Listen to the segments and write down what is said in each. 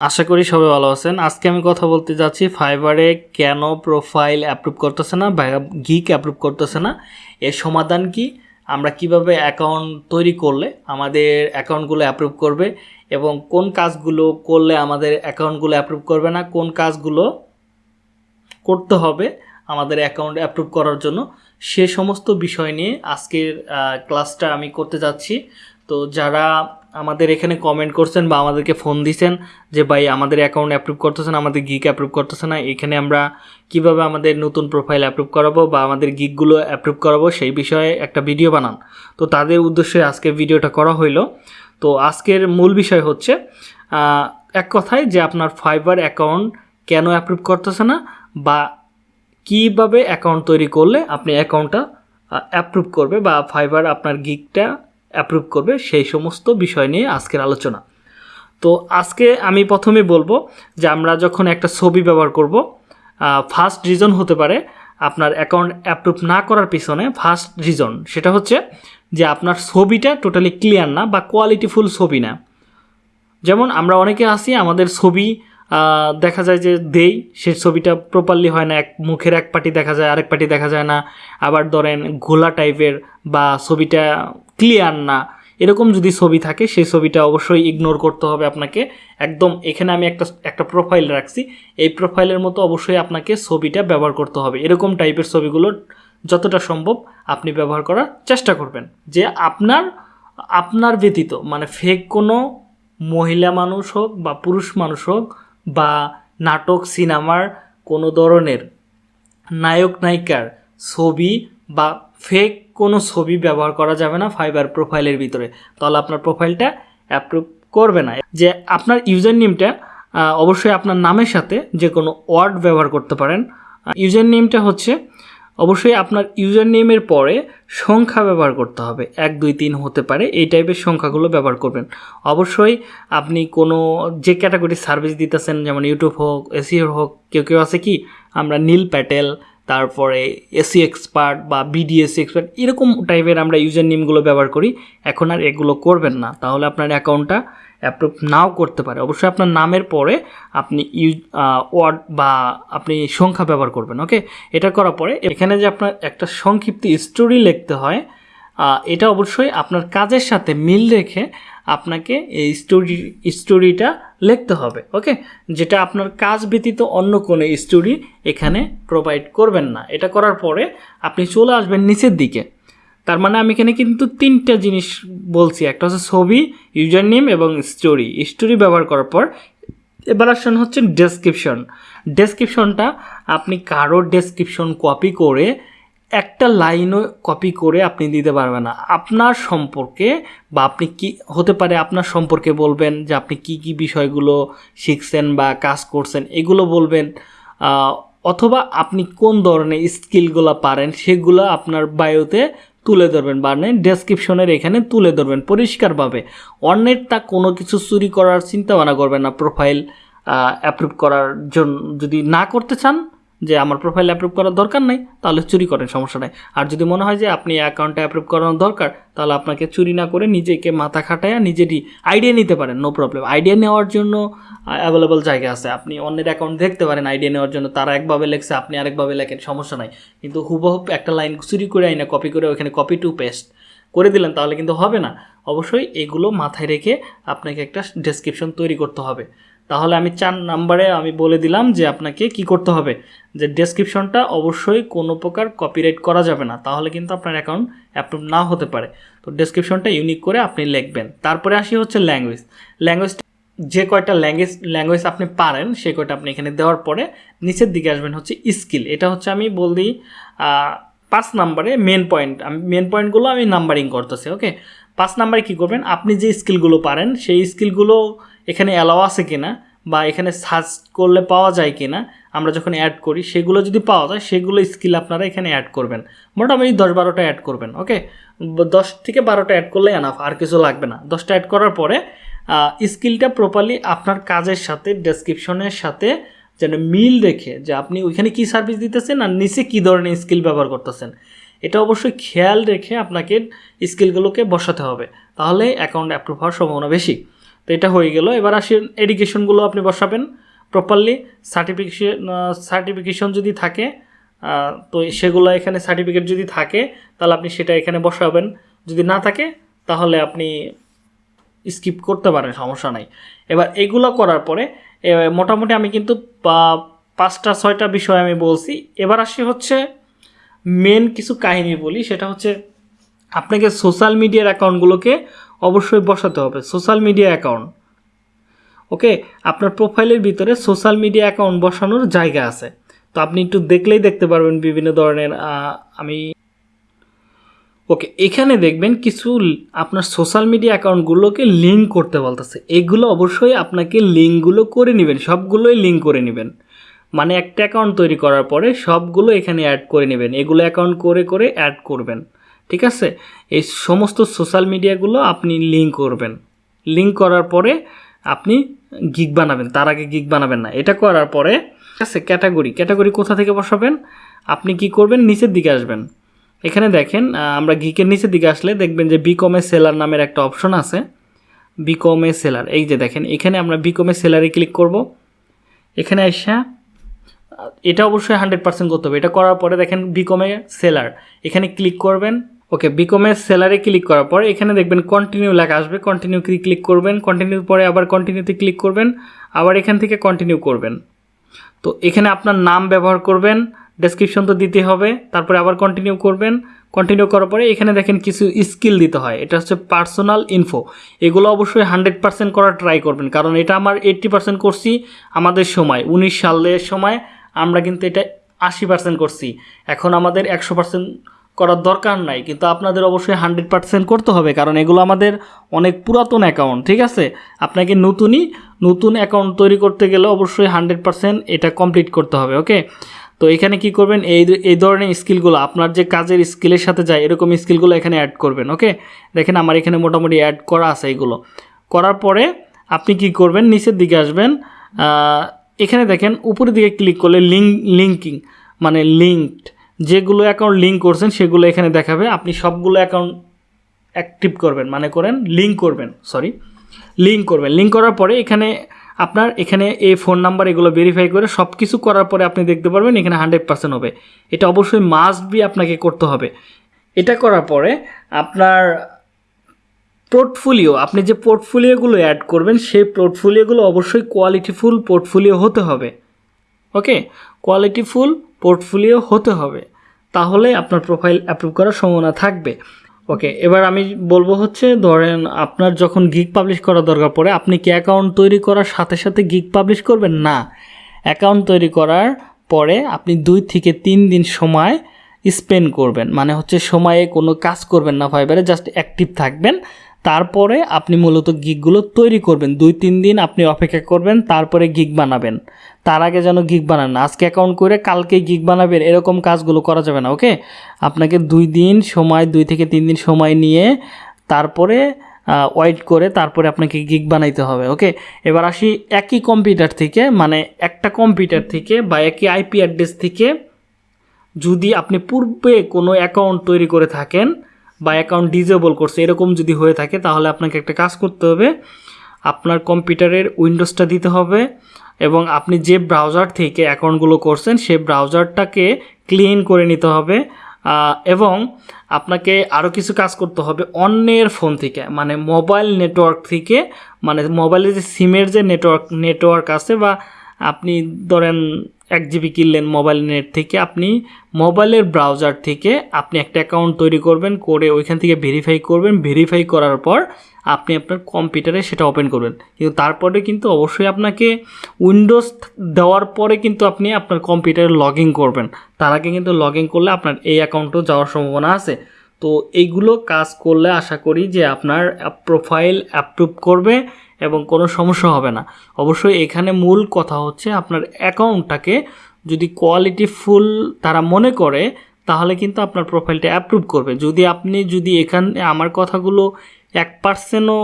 আশা করি সবাই ভালো আছেন। আজকে আমি কথা বলতে যাচ্ছি ফাইবারে কেন প্রোফাইল অ্যাপ্রুভ করতেছে না বা গিক অ্যাপ্রুভ করতেছে না? এর সমাধান কি? আমরা কীভাবে অ্যাকাউন্ট তৈরি করলে আমাদের অ্যাকাউন্টগুলো অ্যাপ্রুভ করবে এবং কোন কাজগুলো করলে আমাদের অ্যাকাউন্টগুলো অ্যাপ্রুভ করবে না? কোন কাজগুলো করতে হবে আমাদের অ্যাকাউন্ট অ্যাপ্রুভ করার জন্য? সে সমস্ত বিষয় নিয়ে আজকের ক্লাসটা আমি করতে যাচ্ছি। তো যারা আমাদের এখানে কমেন্ট করছেন বা আমাদেরকে ফোন দিছেন যে, ভাই, আমাদের অ্যাকাউন্ট অ্যাপ্রুভ করতেছে না আমাদের গিক অ্যাপ্রুভ করতেছে না। এখানে আমরা কীভাবে আমাদের নতুন প্রোফাইল অ্যাপ্রুভ করাবো বা আমাদের গিকগুলো অ্যাপ্রুভ করাবো সেই বিষয়ে একটা ভিডিও বানান। তো তাদের উদ্দেশ্যে আজকে ভিডিওটা করা হইল। তো আজকের মূল বিষয় হচ্ছে এক কথায় যে আপনার ফাইবার অ্যাকাউন্ট কেন অ্যাপ্রুভ করতেছে না বা কীভাবে অ্যাকাউন্ট তৈরি করলে আপনি অ্যাকাউন্টটা অ্যাপ্রুভ করবে বা ফাইবার আপনার গিকটা অ্যাপ্রুভ করবে সেই সমস্ত বিষয় নিয়ে আজকের আলোচনা। তো আজকে আমি প্রথমে বলব যে আমরা যখন একটা ছবি ব্যবহার করব ফার্স্ট রিজন হতে পারে আপনার অ্যাকাউন্ট অ্যাপ্রুভ না করার পিছনে ফার্স্ট রিজন সেটা হচ্ছে যে আপনার ছবিটা টোটালি ক্লিয়ার না বা কোয়ালিটিফুল ছবি না। যেমন আমরা অনেকে আসি আমাদের ছবি দেখা যায় যে দেই, সেই ছবিটা প্রপারলি হয় না, এক মুখের এক পাটি দেখা যায়, আরেক পাটি দেখা যায় না। আবার ধরেন ঘোলা টাইপের বা ছবিটা ক্লিয়ার না, এরকম যদি ছবি থাকে, সেই ছবিটা অবশ্যই ইগনোর করতে হবে আপনাকে। একদম এখানে আমি একটা একটা প্রোফাইল রাখছি, এই প্রোফাইলের মতো অবশ্যই আপনাকে ছবিটা ব্যবহার করতে হবে। এরকম টাইপের ছবিগুলো যতটা সম্ভব আপনি ব্যবহার করার চেষ্টা করবেন। যে আপনার আপনার ব্যতীত মানে ফেক কোনো মহিলা মানুষ হোক বা পুরুষ মানুষ হোক বা নাটক, সিনেমার কোনো ধরনের নায়ক নায়িকার ছবি বা ফেক কোনো ছবি ব্যবহার করা যাবে না ফাইবার প্রোফাইলের ভিতরে। তাহলে আপনার প্রোফাইলটা অ্যাপ্রুভ করবে না। যে আপনার ইউজার নেমটা অবশ্যই আপনার নামের সাথে যে কোনো ওয়ার্ড ব্যবহার করতে পারেন। ইউজার নেমটা হচ্ছে, অবশ্যই আপনার ইউজার নেমের পরে সংখ্যা ব্যবহার করতে হবে। এক, দুই, তিন হতে পারে, এই টাইপের সংখ্যাগুলো ব্যবহার করবেন। অবশ্যই আপনি কোনো যে ক্যাটাগরি সার্ভিস দিতেছেন, যেমন ইউটিউব হোক এসিওর হোক, কেউ কেউ আছে কি? আমরা নীল প্যাটেল তারপরে এসি এক্সপার্ট বা বিডিএস এক্সপার্ট এরকম টাইপের আমরা ইউজার নেমগুলো ব্যবহার করি। এখন আর এগুলো করবেন না। তাহলে আপনার অ্যাকাউন্টটা অ্যাপ্রুভ নাও করতে পারে। অবশ্যই আপনার নামের পরে আপনি ইউজ ওয়ার্ড বা আপনি সংখ্যা ব্যবহার করবেন ওকে এটা করার পরে এখানে যে আপনার একটা সংক্ষিপ্ত স্টোরি লিখতে হয় এটা অবশ্যই আপনার কাজের সাথে মিল রেখে আপনাকে এই স্টোরি স্টোরিটা লিখতে হবে ওকে যেটা আপনার কাজ ব্যতীত অন্য কোনো স্টোরি এখানে প্রোভাইড করবেন না। এটা করার পরে আপনি চলে আসবেন নিচের দিকে। তার মানে আমি এখানে কিন্তু তিনটা জিনিস বলছি। একটা হচ্ছে ছবি ইউজার নেম এবং স্টোরি স্টোরি ব্যবহার করার পর এবার আসেন হচ্ছে ডেসক্রিপশন ডেসক্রিপশনটা আপনি কারোর ডেসক্রিপশন কপি করে একটা লাইনও কপি করে আপনি দিতে পারবেন না। আপনার সম্পর্কে বা আপনি কি হতে পারে আপনার সম্পর্কে বলবেন যে আপনি কি কি বিষয়গুলো শিখছেন বা কাজ করছেন, এগুলো বলবেন অথবা আপনি কোন ধরনের স্কিলগুলো পারেন সেগুলো আপনার বায়োতে তুলে ধরবেন বা ডেসক্রিপশনের এখানে তুলে ধরবেন পরিষ্কারভাবে। অন্যের তা কোনো কিছু চুরি করার চিন্তা ভাবনা করবেন না প্রোফাইল অ্যাপ্রুভ করার জন্য যদি না করতে চান যে আমার প্রোফাইল অ্যাপ্রুভ করার দরকার নেই, তাহলে চুরি করেন, সমস্যা নাই। আর যদি মনে হয় যে আপনি অ্যাকাউন্টে অ্যাপ্রুভ করানো দরকার, তাহলে আপনাকে চুরি না করে নিজেকে মাথা খাটায়া নিজেরই আইডিয়া নিতে পারেন নো প্রবলেম আইডিয়া নেওয়ার জন্য অ্যাভেলেবল জায়গা আছে। আপনি অন্যের অ্যাকাউন্ট দেখতে পারেন আইডিয়া নেওয়ার জন্য তারা একভাবে লেখছে, আপনি আরেকভাবে লেখেন, সমস্যা নাই। কিন্তু হুবহুব একটা লাইন চুরি করে আইনা কপি করে ওখানে কপি টু পেস্ট করে দিলেন, তাহলে কিন্তু হবে না। অবশ্যই এগুলো মাথায় রেখে আপনাকে একটা ডেসক্রিপশন তৈরি করতে হবে। তাহলে আমি চার নাম্বারে আমি বলে দিলাম যে আপনাকে কি করতে হবে? যে ডেসক্রিপশনটা অবশ্যই কোনো প্রকার কপিরাইট করা যাবে না। তাহলে কিন্তু আপনার অ্যাকাউন্ট অ্যাপ্রুভ না হতে পারে। তো ডেসক্রিপশনটা ইউনিক করে আপনি লিখবেন। তারপরে আসি হচ্ছে ল্যাঙ্গুয়েজ ল্যাঙ্গুয়েজ যে কয়টা ল্যাঙ্গুয়েজ ল্যাঙ্গুয়েজ আপনি পারেন, সে কয়টা আপনি এখানে দেওয়ার পরে নিচের দিকে আসবেন হচ্ছে স্কিল এটা হচ্ছে আমি বলি পাঁচ নাম্বারে মেন পয়েন্ট আমি মেন পয়েন্টগুলো আমি নাম্বারিং করতেছি ওকে পাঁচ নাম্বারে কী করবেন? আপনি যে স্কিলগুলো পারেন, সেই স্কিলগুলো এখানে অ্যালাও আছে কিনা বা এখানে সার্চ করলে পাওয়া যায় কিনা, আমরা যখন অ্যাড করি, সেগুলো যদি পাওয়া যায়, সেগুলো স্কিল আপনারা এখানে অ্যাড করবেন। মোটামুটি দশ বারোটা অ্যাড করবেন ওকে দশ থেকে বারোটা অ্যাড করলে এনাফ আর কিছু লাগবে না। দশটা অ্যাড করার পরে স্কিলটা প্রপারলি আপনার কাজের সাথে ডেসক্রিপশনের সাথে যেন মিল রেখে যে আপনি ওইখানে কী সার্ভিস দিতেছেন আর নিচে কী ধরনের স্কিল ব্যবহার করতেছেন। এটা অবশ্যই খেয়াল রেখে আপনাকে স্কিলগুলোকে বসাতে হবে। তাহলে অ্যাকাউন্ট অ্যাপ্রুভ হওয়ার সম্ভাবনা বেশি। তো এটা হয়ে গেল। এবার আসি এডুকেশনগুলো আপনি বসাবেন প্রপারলি সার্টিফিকেশন সার্টিফিকেশন যদি থাকে তো সেগুলো এখানে সার্টিফিকেট যদি থাকে, তাহলে আপনি সেটা এখানে বসাবেন। যদি না থাকে, তাহলে আপনি স্কিপ করতে পারেন, সমস্যা নাই। এবার এগুলো করার পরে মোটামুটি আমি কিন্তু পাঁচটা, ছয়টা বিষয় আমি বলছি। এবার আসি হচ্ছে মেন কিছু কাহিনী বলি। সেটা হচ্ছে, আপনাকে সোশ্যাল মিডিয়ার অ্যাকাউন্টগুলোকে অবশ্যই বসাতে হবে সোশ্যাল মিডিয়া অ্যাকাউন্ট ওকে আপনার প্রোফাইলের ভিতরে সোশ্যাল মিডিয়া অ্যাকাউন্ট বসানোর জায়গা আছে। তো আপনি একটু দেখলেই দেখতে পারবেন বিভিন্ন ধরনের আমি ওকে এখানে দেখবেন কিছু আপনার সোশ্যাল মিডিয়া অ্যাকাউন্টগুলোকে লিঙ্ক করতে বলতেছে। এগুলো অবশ্যই আপনাকে লিঙ্কগুলো করে নেবেন, সবগুলোই লিঙ্ক করে নেবেন। মানে একটা অ্যাকাউন্ট তৈরি করার পরে সবগুলো এখানে অ্যাড করে নেবেন। এগুলো অ্যাকাউন্ট করে করে অ্যাড করবেন। ঠিক আছে? এই সমস্ত সোশ্যাল মিডিয়াগুলো আপনি লিঙ্ক করবেন। লিঙ্ক করার পরে আপনি গিগ বানাবেন। তার আগে গিগ বানাবেন না। এটা করার পরে, ঠিক আছে ক্যাটাগরি ক্যাটাগরি কোথা থেকে বসাবেন? আপনি কি করবেন? নিচের দিকে আসবেন। এখানে দেখেন আমরা গিকের নিচের দিকে আসলে দেখবেন যে বিকমে সেলার নামের একটা অপশন আছে। বিকমে সেলার এই যে দেখেন, এখানে আমরা বিকমে সেলারে ক্লিক করব। এখানে আসা এটা অবশ্যই হান্ড্রেড পার্সেন্ট করতে হবে। এটা করার পরে দেখেন বিকমে সেলার এখানে ক্লিক করবেন। ওকে বিকমে সেলারে ক্লিক করার পরে এখানে দেখবেন কন্টিনিউ লেখা আসবে। কন্টিনিউ ক্লিক করবেন কন্টিনিউ পরে আবার কন্টিনিউতে ক্লিক করবেন, আবার এখান থেকে কন্টিনিউ করবেন। তো এখানে আপনার নাম ব্যবহার করবেন ডেসক্রিপশন তো দিতে হবে, তারপরে আবার কন্টিনিউ করবেন। কন্টিনিউ করার পরে এখানে দেখেন কিছু স্কিল দিতে হয়, এটা হচ্ছে পার্সোনাল ইনফো এগুলো অবশ্যই হান্ড্রেড পার্সেন্ট করার ট্রাই করবেন, কারণ এটা আমার এইট্টি পার্সেন্ট করছি আমাদের সময়, উনিশ সালের সময় আমরা কিন্তু এটা আশি পার্সেন্ট করছি। এখন আমাদের একশো পার্সেন্ট করার দরকার নাই, কিন্তু আপনাদের অবশ্যই হান্ড্রেড পার্সেন্ট করতে হবে, কারণ এগুলো আমাদের অনেক পুরাতন অ্যাকাউন্ট, ঠিক আছে? আপনাকে নতুনই নতুন অ্যাকাউন্ট তৈরি করতে গেলে অবশ্যই হান্ড্রেড পার্সেন্ট এটা কমপ্লিট করতে হবে, ওকে? তো এখানে কি করবেন, এই এই ধরনের স্কিলগুলো, আপনার যে কাজের স্কিলের সাথে যায়, এরকম স্কিলগুলো এখানে অ্যাড করবেন, ওকে? দেখেন আমার এখানে মোটামুটি অ্যাড করা আছে এগুলো। করার পরে আপনি কি করবেন, নিচের দিকে আসবেন এখানে দেখেন উপরের দিকে ক্লিক করলে লিঙ্ক লিঙ্কিং মানে লিঙ্কড। যেগুলো অ্যাকাউন্ট লিঙ্ক করছেন, সেগুলো এখানে দেখাবে। আপনি সবগুলো অ্যাকাউন্ট অ্যাক্টিভ করবেন মানে করেন লিঙ্ক করবেন সরি লিঙ্ক করবেন। লিঙ্ক করার পরে এখানে আপনার এখানে এই ফোন নাম্বার এগুলো ভেরিফাই করে সব কিছু করার পরে আপনি দেখতে পারবেন এখানে হান্ড্রেড পার্সেন্ট হবে। এটা অবশ্যই মাস্ট বি আপনাকে করতে হবে। এটা করার পরে আপনার পোর্টফোলিও আপনি যে পোর্টফোলিওগুলো অ্যাড করবেন, সেই পোর্টফোলিওগুলো অবশ্যই কোয়ালিটিফুল পোর্টফোলিও হতে হবে। ওকে কোয়ালিটিফুল পোর্টফোলিও হতে হবে। তাহলে আপনার প্রোফাইল অ্যাপ্রুভ করার সম্ভাবনা থাকবে। ওকে এবার আমি বলব হচ্ছে, ধরেন আপনার যখন গিগ পাবলিশ করা দরকার পড়ে, আপনি কি অ্যাকাউন্ট তৈরি করার সাথে সাথে গিগ পাবলিশ করবেন? না। অ্যাকাউন্ট তৈরি করার পরে আপনি দুই থেকে তিন দিন সময় স্পেন্ড করবেন। মানে হচ্ছে সময়ে কোনো কাজ করবেন না ফাইবারে জাস্ট অ্যাক্টিভ থাকবেন। তারপরে আপনি মূলত গিগগুলো তৈরি করবেন। দুই, তিন দিন আপনি অপেক্ষা করবেন, তারপরে গিগ বানাবেন। তার আগে যেন গিগ বানান আজকে অ্যাকাউন্ট করে কালকে গিগ বানাবেন, এরকম কাজগুলো করা যাবে না ওকে আপনাকে দুই দিন সময়, দুই থেকে তিন দিন সময় নিয়ে তারপরে ওয়েট করে তারপরে আপনাকে গিগ বানাইতে হবে ওকে এবার আসি একই কম্পিউটার থেকে মানে একটা কম্পিউটার থেকে বা একই আইপি অ্যাড্রেস থেকে যদি আপনি পূর্বে কোনো অ্যাকাউন্ট তৈরি করে থাকেন বা অ্যাকাউন্ট ডিজেবল করছে, এরকম যদি হয়ে থাকে, তাহলে আপনাকে একটা কাজ করতে হবে। আপনার কম্পিউটারের উইন্ডোজটা দিতে হবে এবং আপনি যে ব্রাউজার থেকে অ্যাকাউন্টগুলো করছেন সেই ব্রাউজারটাকে ক্লিন করে নিতে হবে। এবং আপনাকে আরও কিছু কাজ করতে হবে অন্যের ফোন থেকে মানে মোবাইল নেটওয়ার্ক থেকে মানে মোবাইলের যে সিমের যে নেটওয়ার্ক নেটওয়ার্ক আছে বা আপনি ধরেন এক জিবি কিনলেন মোবাইল নেট থেকে, আপনি মোবাইলের ব্রাউজার থেকে আপনি একটা অ্যাকাউন্ট তৈরি করবেন, করে ওইখান থেকে ভেরিফাই করবেন ভেরিফাই করার পর আপনি আপনার কম্পিউটারে সেটা ওপেন করবেন। কিন্তু তারপরে কিন্তু অবশ্যই আপনাকে উইন্ডোজ দেওয়ার পরে কিন্তু আপনি আপনার কম্পিউটারে লগ ইন করবেন। তার আগে কিন্তু লগ ইন করলে আপনার এই অ্যাকাউন্টও যাওয়ার সম্ভাবনা আছে। তো এইগুলো কাজ করলে আশা করি যে আপনার প্রোফাইল অ্যাপ্রুভ করবে। এবং কোনো সমস্যা হবে না। অবশ্যই এখানে মূল কথা হচ্ছে আপনার অ্যাকাউন্টটাকে যদি কোয়ালিটি ফুল তারা মনে করে, তাহলে কিন্তু আপনার প্রোফাইলটা অ্যাপ্রুভ করবে। যদি আপনি যদি এখানে আমার কথাগুলো এক পার্সেন্টও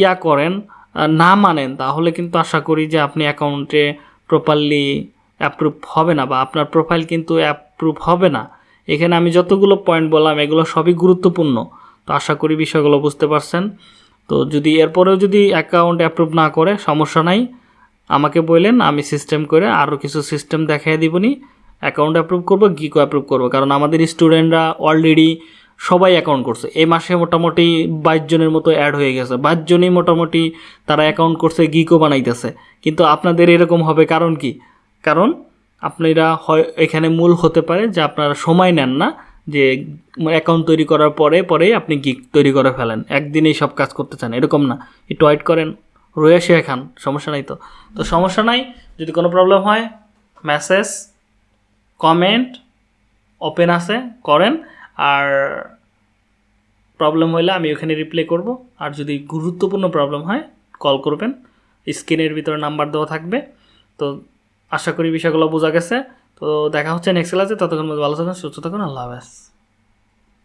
ইয়া করেন না মানেন, তাহলে কিন্তু আশা করি যে আপনি অ্যাকাউন্টে প্রপারলি অ্যাপ্রুভ হবে না বা আপনার প্রোফাইল কিন্তু অ্যাপ্রুভ হবে না। এখানে আমি যতগুলো পয়েন্ট বললাম, এগুলো সবই গুরুত্বপূর্ণ। তো আশা করি বিষয়গুলো বুঝতে পারছেন। তো যদি এরপরেও যদি অ্যাকাউন্ট অ্যাপ্রুভ না করে, সমস্যা নাই। আমাকে বললেন, আমি সিস্টেম করে আরও কিছু সিস্টেম দেখাই দিবনি। অ্যাকাউন্ট অ্যাপ্রুভ করব গিকো অ্যাপ্রুভ করব। কারণ আমাদের স্টুডেন্টরা অলরেডি সবাই অ্যাকাউন্ট করছে। এই মাসে মোটামুটি বাইশ জনের মতো অ্যাড হয়ে গেছে। বাইশ জনই মোটামুটি তারা অ্যাকাউন্ট করছে গিকো বানাইতেছে। কিন্তু আপনাদের এরকম হবে কারণ কি? কারণ আপনারা হয়, এখানে মূল হতে পারে যে আপনারা সময় নেন না। যে অ্যাকাউন্ট তৈরি করার পরে, পরেই আপনি গিক তৈরি করে ফেলেন। একদিনেই সব কাজ করতে চান, এরকম না। একটু ওয়েট করেন। রয়ে শেখে খান, সমস্যা নাই তো। তো সমস্যা নাই, যদি কোনো প্রবলেম হয় মেসেজ কমেন্ট ওপেন আছে, করেন। আর প্রবলেম হলে আমি ওখানে রিপ্লাই করব। আর যদি গুরুত্বপূর্ণ প্রবলেম হয় কল করবেন। স্ক্রিনের ভিতরে নাম্বার দেওয়া থাকবে। তো আশা করি বিষয়গুলো বোঝা গেছে। তো দেখা হচ্ছে নেক্সট ক্লাসে ততক্ষণ ভালো থাকুন সুস্থ থাকুন আল্লাহ হাফেজ।